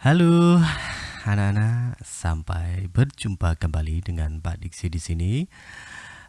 Halo anak-anak, sampai berjumpa kembali dengan Pak Diksi di sini.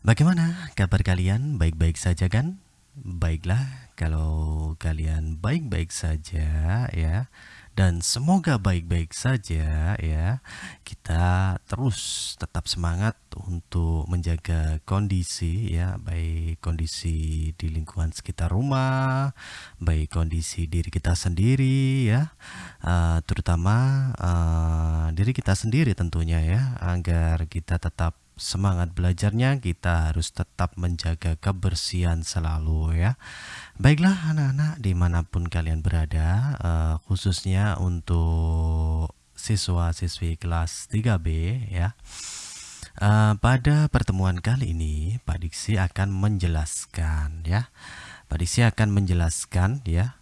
Bagaimana kabar kalian? Baik-baik saja kan? Baiklah, kalau kalian baik-baik saja ya dan semoga baik-baik saja ya. Kita terus tetap semangat untuk menjaga kondisi ya, baik kondisi di lingkungan sekitar rumah, baik kondisi diri kita sendiri ya, uh, terutama uh, diri kita sendiri tentunya ya, agar kita tetap semangat belajarnya kita harus tetap menjaga kebersihan selalu ya. Baiklah anak-anak di mana pun kalian berada uh, khususnya untuk siswa-siswi kelas 3B ya. Uh, pada pertemuan kali ini Pak Diksi akan menjelaskan ya. Pak Diksi akan menjelaskan ya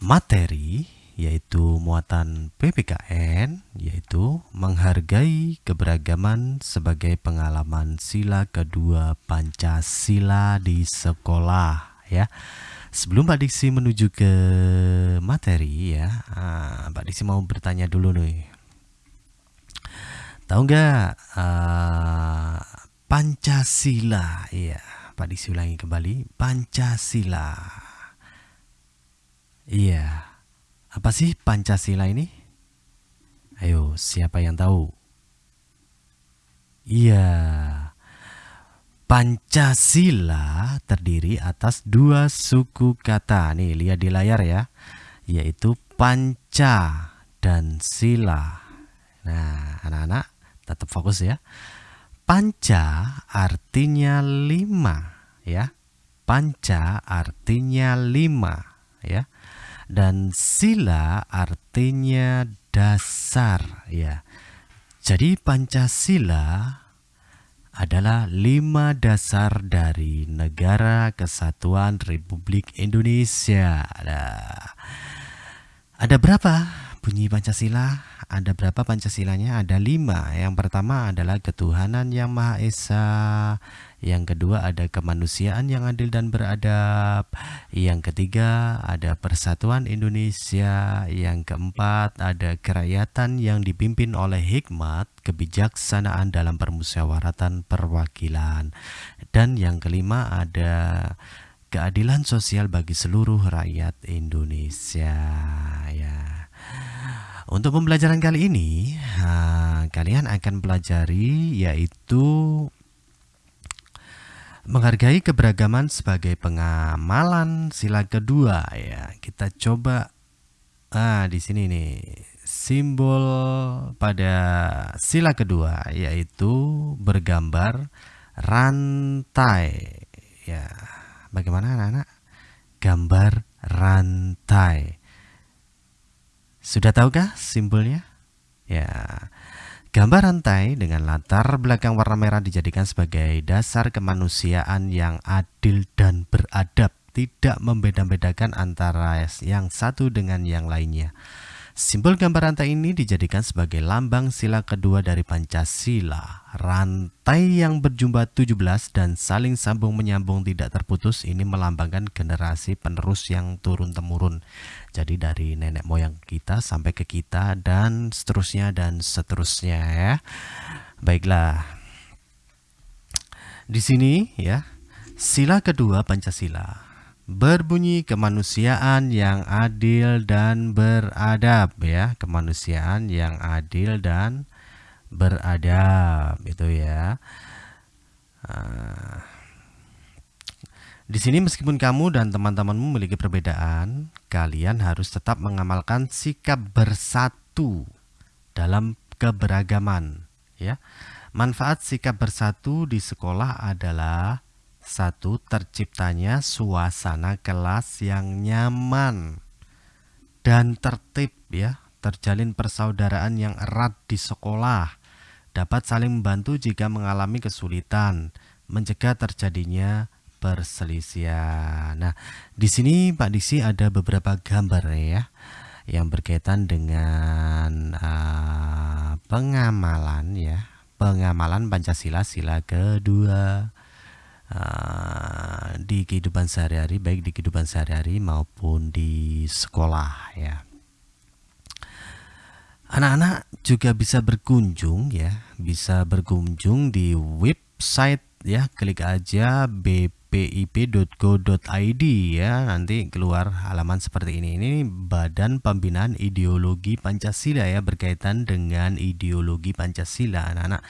materi yaitu muatan PPKN, yaitu menghargai keberagaman sebagai pengalaman sila kedua Pancasila di sekolah ya. Sebelum Pak Diksi menuju ke materi ya, ah, Pak Diksi mau bertanya dulu nih. Tahu nggak uh, Pancasila? Iya, Pak Diksi ulangi kembali Pancasila. Iya, apa sih Pancasila ini? Ayo, siapa yang tahu? Iya. Pancasila terdiri atas dua suku kata. Nih, lihat di layar ya. Yaitu panca dan sila. Nah, anak-anak tetap fokus ya. Panca artinya lima ya. Panca artinya lima ya dan sila artinya dasar ya. Jadi Pancasila adalah lima dasar dari negara kesatuan Republik Indonesia. Ada, ada berapa bunyi Pancasila? Ada berapa Pancasilanya? Ada lima. Yang pertama adalah ketuhanan yang Maha Esa. Yang kedua ada kemanusiaan yang adil dan beradab. Yang ketiga ada persatuan Indonesia. Yang keempat ada kerakyatan yang dipimpin oleh hikmat, kebijaksanaan dalam permusyawaratan perwakilan. Dan yang kelima ada keadilan sosial bagi seluruh rakyat Indonesia ya. Untuk pembelajaran kali ini, uh, kalian akan pelajari yaitu menghargai keberagaman sebagai pengamalan sila kedua ya. Kita coba ah di sini nih simbol pada sila kedua yaitu bergambar rantai ya. Bagaimana anak-anak? Gambar rantai. Sudah tahukah simbolnya? Ya. Gambar rantai dengan latar belakang warna merah dijadikan sebagai dasar kemanusiaan yang adil dan beradab, tidak membeda-bedakan antara yang satu dengan yang lainnya. Simbol gambar rantai ini dijadikan sebagai lambang sila kedua dari Pancasila. Rantai yang berjumlah 17 dan saling sambung menyambung tidak terputus ini melambangkan generasi penerus yang turun-temurun. Jadi dari nenek moyang kita sampai ke kita dan seterusnya dan seterusnya ya. Baiklah. Di sini ya, sila kedua Pancasila berbunyi kemanusiaan yang adil dan beradab ya. Kemanusiaan yang adil dan beradab itu ya. Uh, di sini meskipun kamu dan teman-temanmu memiliki perbedaan kalian harus tetap mengamalkan sikap bersatu dalam keberagaman ya. Manfaat sikap bersatu di sekolah adalah satu, terciptanya suasana kelas yang nyaman dan tertib ya, terjalin persaudaraan yang erat di sekolah, dapat saling membantu jika mengalami kesulitan, mencegah terjadinya perselisihan. Nah, di sini Pak Diksi ada beberapa gambar ya yang berkaitan dengan uh, pengamalan ya, pengamalan Pancasila sila kedua uh, di kehidupan sehari-hari baik di kehidupan sehari-hari maupun di sekolah ya. Anak-anak juga bisa berkunjung ya, bisa berkunjung di website ya, klik aja bpip.go.id ya, nanti keluar halaman seperti ini. Ini Badan Pembinaan Ideologi Pancasila ya, berkaitan dengan ideologi Pancasila anak-anak.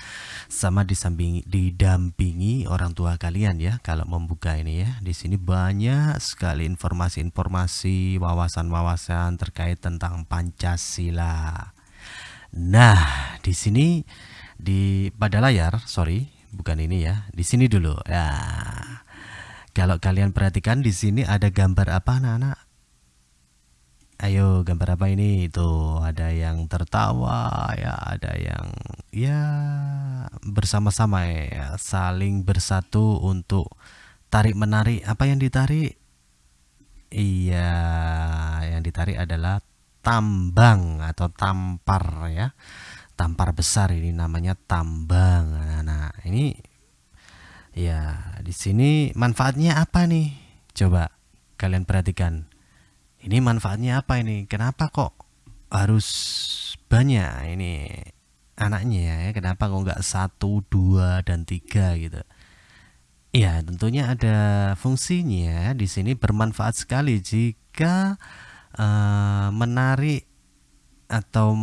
Sama di samping didampingi orang tua kalian ya kalau membuka ini ya. Di sini banyak sekali informasi-informasi, wawasan-wawasan terkait tentang Pancasila. Nah, di sini di pada layar, sorry, bukan ini ya. Di sini dulu. Ya. Kalau kalian perhatikan di sini ada gambar apa anak-anak? Ayo, gambar apa ini? Itu ada yang tertawa ya, ada yang ya bersama-sama ya, saling bersatu untuk tarik menarik. Apa yang ditarik? Iya, yang ditarik adalah tambang atau tampar ya tampar besar ini namanya tambang. Nah, nah ini ya di sini manfaatnya apa nih? Coba kalian perhatikan. Ini manfaatnya apa ini? Kenapa kok harus banyak ini anaknya ya? Kenapa kok nggak satu dua dan tiga gitu? Ya tentunya ada fungsinya. Di sini bermanfaat sekali jika uh, menarik atau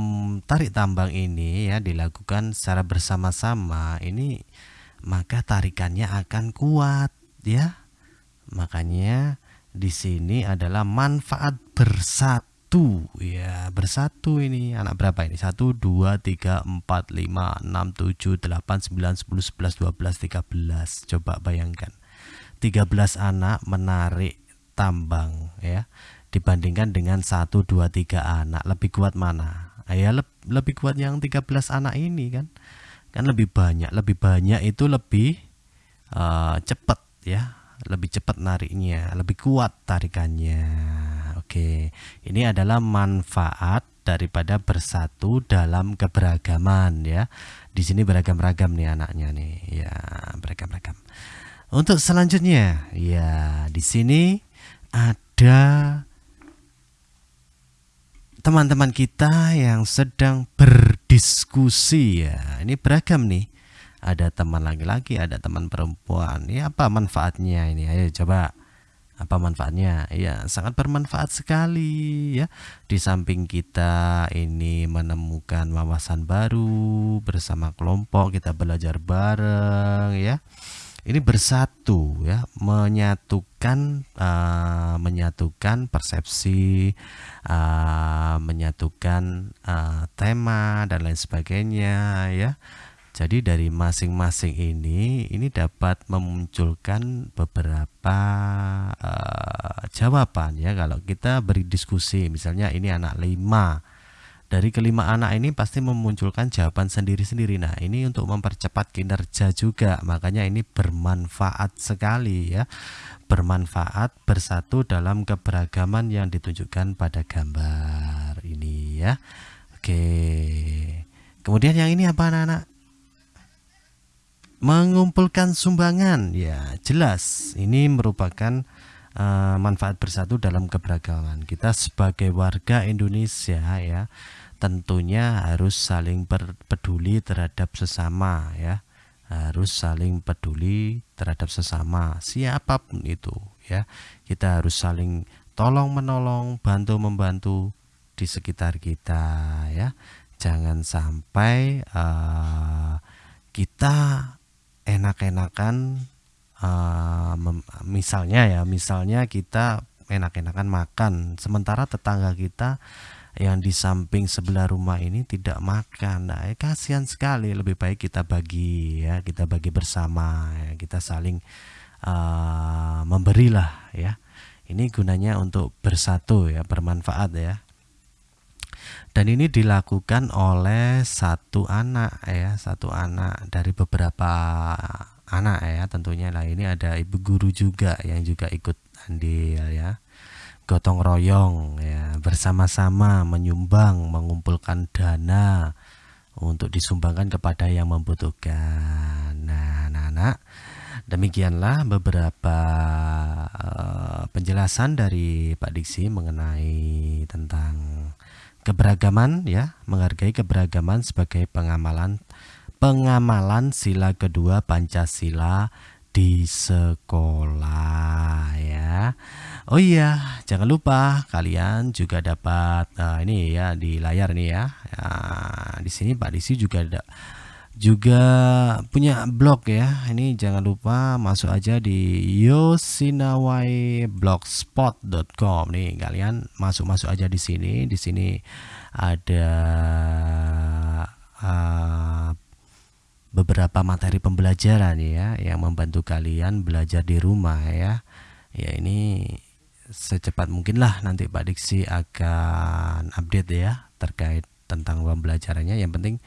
tarik tambang ini ya dilakukan secara bersama-sama ini maka tarikannya akan kuat ya. Makanya di sini adalah manfaat bersatu ya. Bersatu ini anak berapa ini? 1 2 3 4 5 6 7 8 9 10 11 12 13 coba bayangkan. 13 anak menarik tambang ya dibandingkan dengan 1 2 3 anak. Lebih kuat mana? Ya le lebih kuat yang 13 anak ini kan? Kan lebih banyak lebih banyak itu lebih uh, cepat ya. Lebih cepat nariknya lebih kuat tarikannya. Oke. Ini adalah manfaat daripada bersatu dalam keberagaman ya. Di sini beragam-ragam nih anaknya nih. Ya beragam-ragam. Untuk selanjutnya ya di sini ada teman-teman kita yang sedang berdiskusi ya. Ini beragam nih. Ada teman laki-laki, ada teman perempuan. Ini apa manfaatnya ini? Ayo coba. Apa manfaatnya? Ya, sangat bermanfaat sekali ya. Di samping kita ini menemukan wawasan baru bersama kelompok, kita belajar bareng ya ini bersatu ya. Menyatukan uh, menyatukan persepsi uh, menyatukan uh, tema dan lain sebagainya ya. Jadi dari masing-masing ini ini dapat memunculkan beberapa uh, jawaban ya. Kalau kita beri diskusi misalnya ini anak lima dari kelima anak ini pasti memunculkan jawaban sendiri-sendiri. Nah, ini untuk mempercepat kinerja juga. Makanya ini bermanfaat sekali ya. Bermanfaat bersatu dalam keberagaman yang ditunjukkan pada gambar ini ya. Oke. Kemudian yang ini apa anak-anak? Mengumpulkan sumbangan. Ya, jelas ini merupakan uh, manfaat bersatu dalam keberagaman. Kita sebagai warga Indonesia ya, tentunya harus saling peduli terhadap sesama ya. Harus saling peduli terhadap sesama, siapa pun itu ya. Kita harus saling tolong menolong, bantu membantu di sekitar kita ya. Jangan sampai uh, kita enak-enakan uh, misalnya ya misalnya kita enak-enakan makan sementara tetangga kita yang di samping sebelah rumah ini tidak makan. Nah ya kasihan sekali lebih baik kita bagi ya kita bagi bersama ya, kita saling uh, memberilah ya. Ini gunanya untuk bersatu ya bermanfaat ya. Dan ini dilakukan oleh satu anak ya satu anak dari beberapa anak ya tentunya. Lah ini ada ibu guru juga yang juga ikut andil ya. Gotong royong ya bersama-sama menyumbang mengumpulkan dana untuk disumbangkan kepada yang membutuhkan. Nah anak-anak demikianlah beberapa uh, penjelasan dari Pak Diksi mengenai tentang keberagaman ya, menghargai keberagaman sebagai pengamalan pengamalan sila kedua Pancasila di sekolah ya. Oh iya, jangan lupa kalian juga dapat uh, ini ya di layar nih ya. Nah, di sini Pak Disi juga ada juga punya blog ya ini jangan lupa masuk aja di yosinawaiblogspot.com nih kalian masuk-masuk aja di sini di sini ada uh, beberapa materi pembelajaran ya yang membantu kalian belajar di rumah ya. Ya ini secepat mungkin lah nanti Pak Diksi akan update ya terkait tentang pembelajarannya yang penting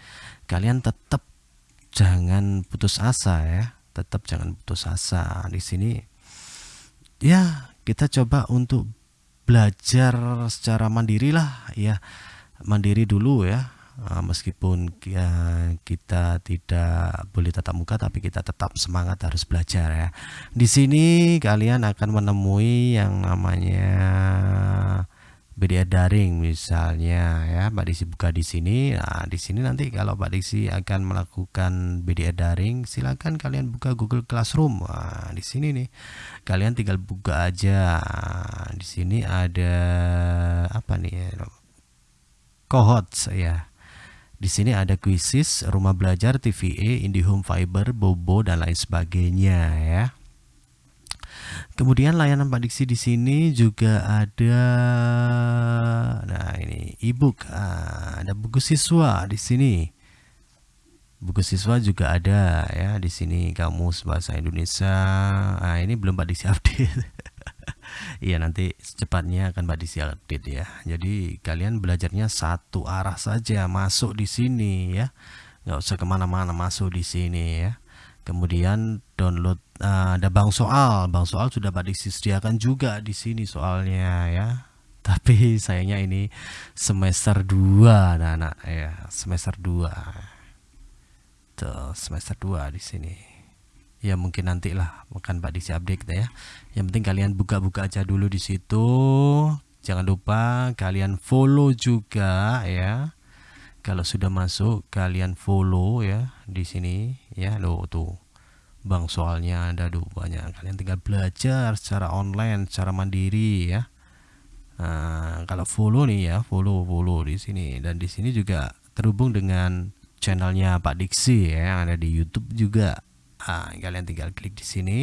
kalian tetap jangan putus asa ya tetap jangan putus asa. Di sini ya kita coba untuk belajar secara mandiri lah ya. Mandiri dulu ya meskipun kita tidak boleh tatap muka tapi kita tetap semangat harus belajar ya. Di sini kalian akan menemui yang namanya BDA daring misalnya ya. Pak Diksi buka di sini. Nah di sini nanti kalau Pak Diksi akan melakukan BDA daring silakan kalian buka Google Classroom. Nah, di sini nih. Kalian tinggal buka aja. Di sini ada apa nih? Ya cohorts ya di sini ada quizzes, rumah belajar, TVA, IndiHome Fiber, Bobo dan lain sebagainya ya. Kemudian layanan Pak Diksi di sini juga ada nah ini ebook ah, ada buku siswa di sini. Buku siswa juga ada ya di sini kamus bahasa Indonesia. Nah, ini belum Pak Diksi update. Iya nanti secepatnya akan Pak Diksi update ya. Jadi kalian belajarnya satu arah saja masuk di sini ya. Nggak usah ke mana-mana masuk di sini ya. Kemudian download uh, ada bank soal. Bank soal sudah Pak disediakan juga di sini soalnya ya. Tapi sayangnya ini semester 2 anak-anak ya. Semester 2 tuh semester 2 di sini ya mungkin nanti lah bukan Pak Diksi update kita ya. Yang penting kalian buka-buka aja dulu di situ. Jangan lupa kalian follow juga ya. Kalau sudah masuk kalian follow ya di sini ya. Lo tuh. Bang soalnya ada tuh banyak. Kalian tinggal belajar secara online secara mandiri ya. Nah, kalau follow nih ya follow follow di sini. Dan di sini juga terhubung dengan channelnya Pak Diksi ya yang ada di YouTube juga nah, kalian tinggal klik di sini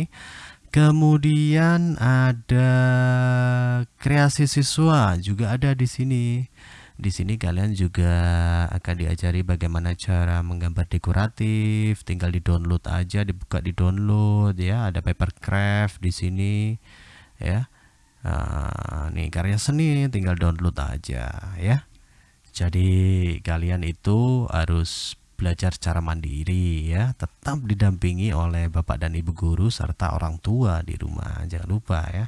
kemudian ada kreasi siswa juga ada di sini di sini kalian juga akan diajari bagaimana cara menggambar dekoratif. Tinggal di-download aja, dibuka di-download ya. Ada papercraft di sini ya. Nah, nih karya seni tinggal download aja ya. Jadi kalian itu harus belajar secara mandiri ya, tetap didampingi oleh bapak dan ibu guru serta orang tua di rumah. Jangan lupa ya.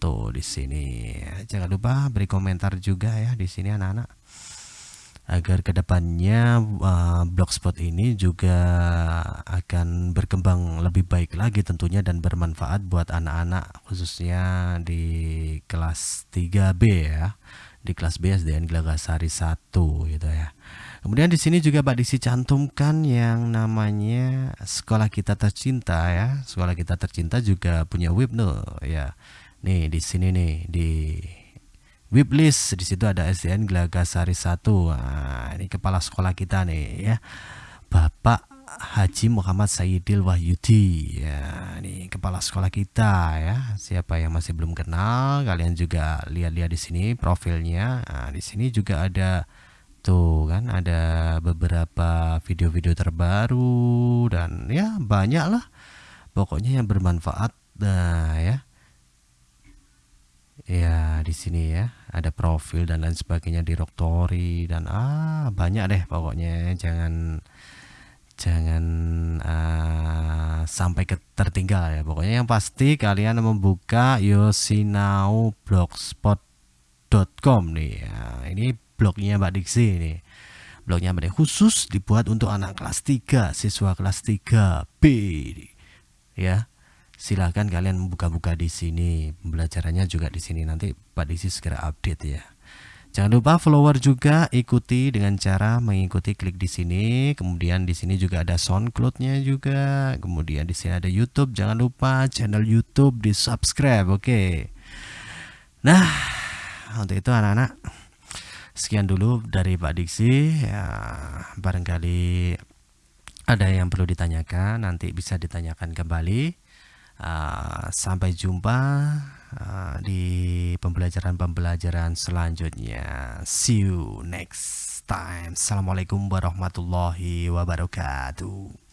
Tuh di sini. Jangan lupa beri komentar juga ya di sini anak-anak. Agar ke depannya uh, blogspot ini juga akan berkembang lebih baik lagi tentunya dan bermanfaat buat anak-anak khususnya di kelas 3B ya di kelas B SDN Gelagasari 1 gitu ya. Kemudian di sini juga Pak Disi cantumkan yang namanya sekolah kita tercinta ya. Sekolah kita tercinta juga punya web no ya. Nih di sini nih di Wiblist di situ ada SDN Gelagasari 1 nah, ini kepala sekolah kita nih ya. Bapak Haji Muhammad Sayyidil Wahyudi ya. Ini kepala sekolah kita ya. Siapa yang masih belum kenal kalian juga lihat-lihat di sini profilnya. Nah, di sini juga ada tuh kan ada beberapa video-video terbaru dan ya banyak lah. Pokoknya yang bermanfaat nah ya. Ya di sini ya ada profil dan lain sebagainya di Roktori dan ah banyak deh pokoknya. Jangan jangan uh, sampai ke tertinggal ya. Pokoknya yang pasti kalian membuka yosinaublogspot.com nih. Ya, ini blognya Mbak Diksi nih blognya Mbak Diksi khusus dibuat untuk anak kelas 3 siswa kelas 3 B ya silahkan kalian buka-buka di sini pembelajarannya juga di sini nanti Pak Disi segera update ya Jangan lupa follower juga ikuti dengan cara mengikuti klik di sini. Kemudian di sini juga ada SoundCloud-nya juga. Kemudian di sini ada YouTube. Jangan lupa channel YouTube di subscribe. Oke. Nah, untuk itu anak-anak sekian dulu dari Pak Diksi. Ya, barangkali ada yang perlu ditanyakan nanti bisa ditanyakan kembali. Uh, sampai jumpa uh, di pembelajaran-pembelajaran selanjutnya. See you next time. Assalamualaikum warahmatullahi wabarakatuh.